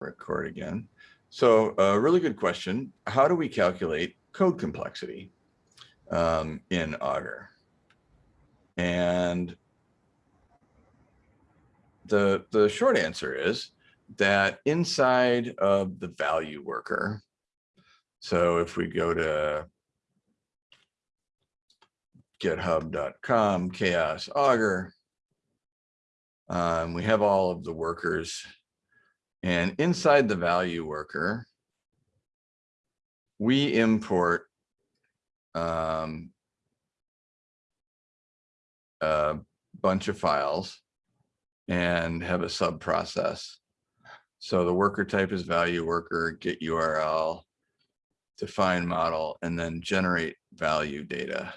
record again. So a really good question. How do we calculate code complexity um, in Augur? And the, the short answer is that inside of the value worker, so if we go to github.com chaos augur, um, we have all of the workers and inside the value worker, we import um, a bunch of files and have a sub process. So the worker type is value worker, get URL, define model, and then generate value data.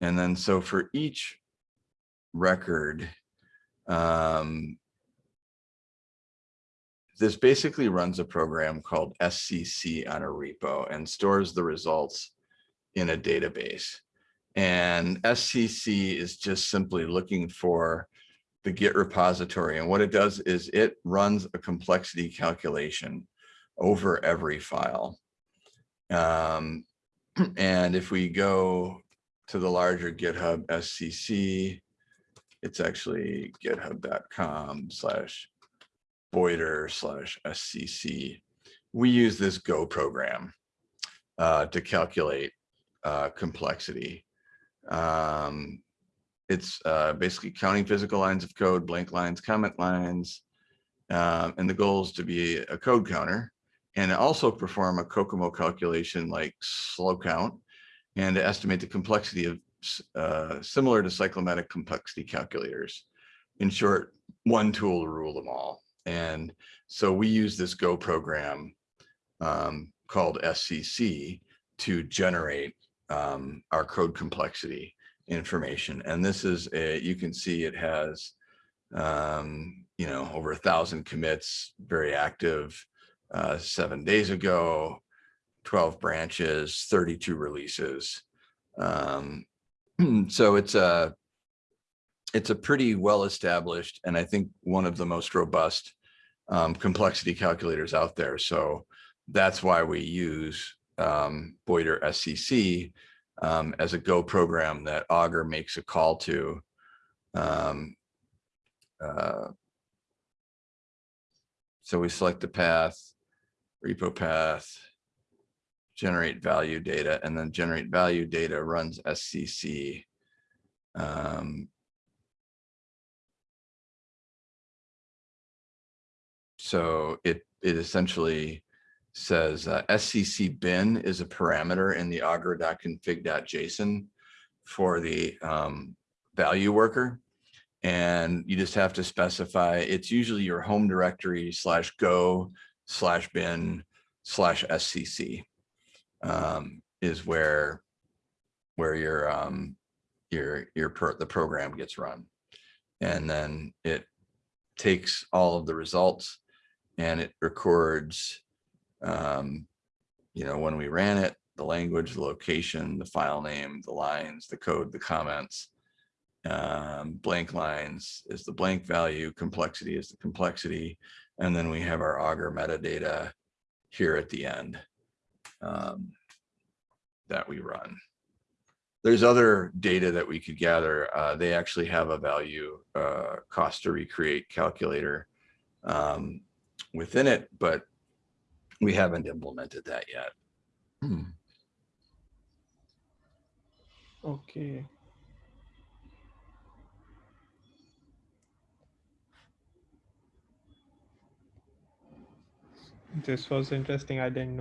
And then so for each record, um, this basically runs a program called SCC on a repo and stores the results in a database. And SCC is just simply looking for the Git repository. And what it does is it runs a complexity calculation over every file. Um, and if we go to the larger GitHub SCC, it's actually github.com slash boyter slash SCC. We use this Go program uh, to calculate uh, complexity. Um, it's uh, basically counting physical lines of code, blank lines, comment lines, um, and the goal is to be a code counter and also perform a COCOMO calculation like SLOCCount and to estimate the complexity of uh, similar to cyclomatic complexity calculators. In short, one tool to rule them all. And so we use this Go program um, called SCC to generate um, our code complexity information. And this is a, you can see it has, um, you know, over a thousand commits, very active uh, seven days ago, 12 branches, 32 releases. Um, so it's a, it's a pretty well established and I think one of the most robust um, complexity calculators out there. So that's why we use um, Boyter SCC um, as a Go program that Augur makes a call to. Um, uh, so we select the path, repo path, generate value data, and then generate value data runs SCC. Um, so it it essentially says uh, SCC bin is a parameter in the augur.config.json for the um, value worker. And you just have to specify, it's usually your home directory slash go slash bin slash SCC um, is where where your um, your your per, the program gets run. And then it takes all of the results and it records um, you know, when we ran it, the language, the location, the file name, the lines, the code, the comments, um, blank lines is the blank value, complexity is the complexity, and then we have our Augur metadata here at the end um, that we run. There's other data that we could gather. Uh, they actually have a value uh, cost to recreate calculator um, within it, but we haven't implemented that yet. Hmm. Okay. This was interesting. I didn't know.